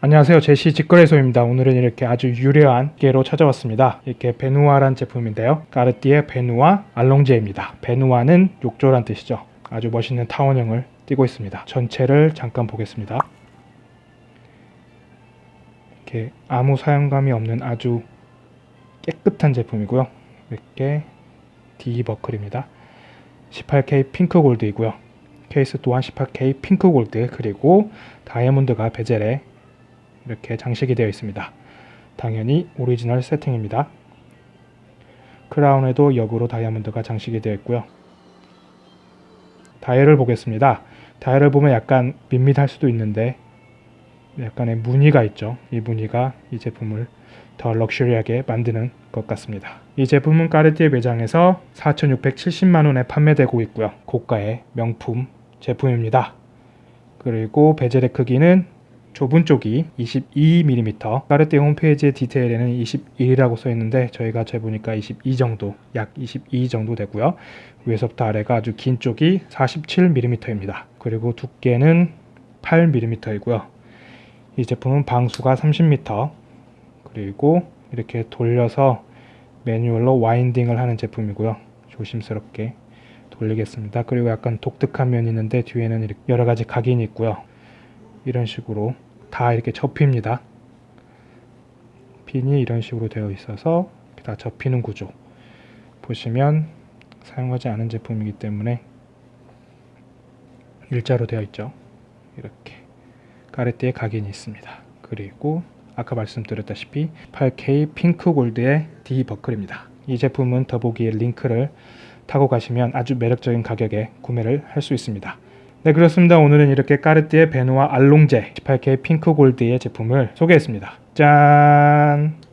안녕하세요. 제시 직거래소입니다. 오늘은 이렇게 아주 유려한 게로 찾아왔습니다. 이렇게 베누아란 제품인데요. 까르띠에 베누아 알롱제입니다. 베누아는 욕조란 뜻이죠. 아주 멋있는 타원형을 띄고 있습니다. 전체를 잠깐 보겠습니다. 이렇게 아무 사용감이 없는 아주 깨끗한 제품이고요. 이렇게 D 버클입니다. 18K 핑크 골드이고요. 케이스 또한 18K 핑크 골드 그리고 다이아몬드가 bezel에 이렇게 장식이 되어 있습니다. 당연히 오리지널 세팅입니다. crown에도 역으로 다이아몬드가 장식이 되어 있고요. 다이얼을 보겠습니다. 다이얼을 보면 약간 밋밋할 수도 있는데 약간의 무늬가 있죠. 이 무늬가 이 제품을 더 럭셔리하게 만드는 것 같습니다. 이 제품은 Cartier 매장에서 4,670만원에 판매되고 있고요. 고가의 명품 제품입니다. 그리고 베젤의 크기는 좁은 쪽이 22mm 까르띠에 홈페이지의 디테일에는 21이라고 써 있는데 저희가 재보니까 22 정도 약 22 정도 되고요. 위에서부터 아래가 아주 긴 쪽이 47mm입니다. 그리고 두께는 8mm이고요. 이 제품은 방수가 30m 그리고 이렇게 돌려서 매뉴얼로 와인딩을 하는 제품이고요. 조심스럽게 돌리겠습니다. 그리고 약간 독특한 면이 있는데 뒤에는 이렇게 여러 가지 각인이 있고요. 이런 식으로 다 이렇게 접힙니다. 핀이 이런 식으로 되어 있어서 다 접히는 구조 보시면 사용하지 않은 제품이기 때문에 일자로 되어 있죠. 이렇게 까레띠에 각인이 있습니다. 그리고 아까 말씀드렸다시피 8K 핑크 골드의 D 버클입니다. 이 제품은 더보기에 링크를 타고 가시면 아주 매력적인 가격에 구매를 할 수 있습니다. 네 그렇습니다. 오늘은 이렇게 까르띠에 베누아 알롱제 18K 핑크 골드의 제품을 소개했습니다. 짠!